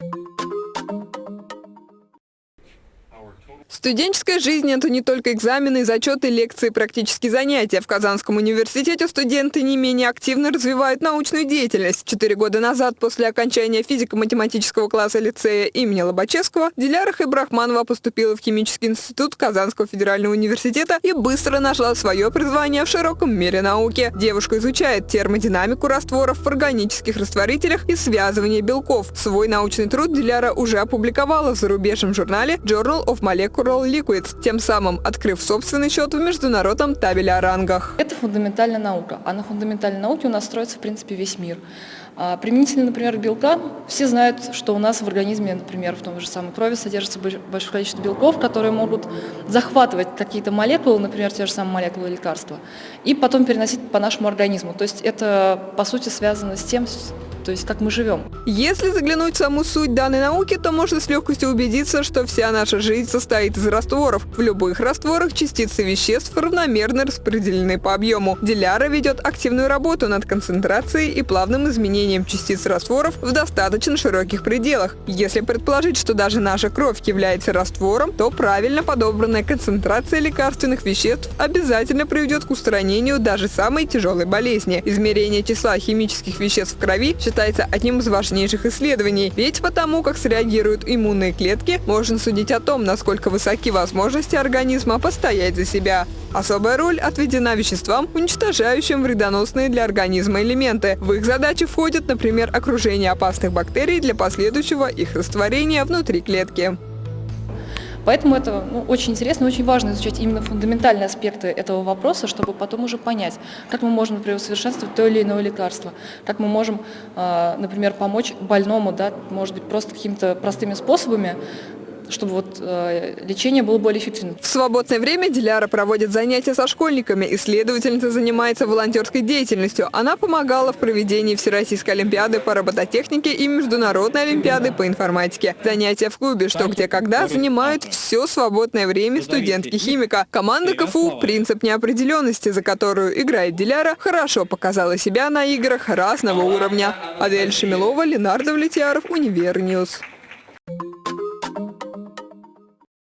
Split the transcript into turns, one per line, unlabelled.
you Студенческая жизнь – это не только экзамены, зачеты, лекции, практические занятия. В Казанском университете студенты не менее активно развивают научную деятельность. Четыре года назад, после окончания физико-математического класса лицея имени Лобачевского, Диляра Хайбрахманова поступила в Химический институт Казанского федерального университета и быстро нашла свое призвание в широком мире науки. Девушка изучает термодинамику растворов в органических растворителях и связывание белков. Свой научный труд Диляра уже опубликовала в зарубежном журнале Journal of Molecular Coral Liquids, тем самым открыв собственный счет в международном табеле о рангах.
Это фундаментальная наука, а на фундаментальной науке у нас строится, в принципе, весь мир. А применительно, например, белка, все знают, что у нас в организме, например, в том же самой крови содержится большое количество белков, которые могут захватывать какие-то молекулы, например, те же самые молекулы лекарства, и потом переносить по нашему организму. То есть это, по сути, связано с тем, то есть как мы живем.
Если заглянуть в саму суть данной науки, то можно с легкостью убедиться, что вся наша жизнь состоит из растворов. В любых растворах частицы веществ равномерно распределены по объему. Диляра ведет активную работу над концентрацией и плавным изменением частиц растворов в достаточно широких пределах. Если предположить, что даже наша кровь является раствором, то правильно подобранная концентрация лекарственных веществ обязательно приведет к устранению даже самой тяжелой болезни. Измерение числа химических веществ в крови считается считается одним из важнейших исследований, ведь потому как среагируют иммунные клетки, можно судить о том, насколько высоки возможности организма постоять за себя. Особая роль отведена веществам, уничтожающим вредоносные для организма элементы. В их задачи входит, например, окружение опасных бактерий для последующего их растворения внутри клетки.
Поэтому это ну, очень интересно, очень важно изучать именно фундаментальные аспекты этого вопроса, чтобы потом уже понять, как мы можем, например, усовершенствовать то или иное лекарство, как мы можем, а, например, помочь больному, да, может быть, просто какими-то простыми способами, чтобы вот э, лечение было более эффективным.
В свободное время Диляра проводит занятия со школьниками. Исследовательница занимается волонтерской деятельностью. Она помогала в проведении Всероссийской олимпиады по робототехнике и Международной олимпиады по информатике. Занятия в клубе «Что, где, когда» занимают все свободное время студентки-химика. Команда КФУ «Принцип неопределенности», за которую играет Диляра, хорошо показала себя на играх разного уровня. Адель Шемилова, Ленардо Влетьяров, Универньюз.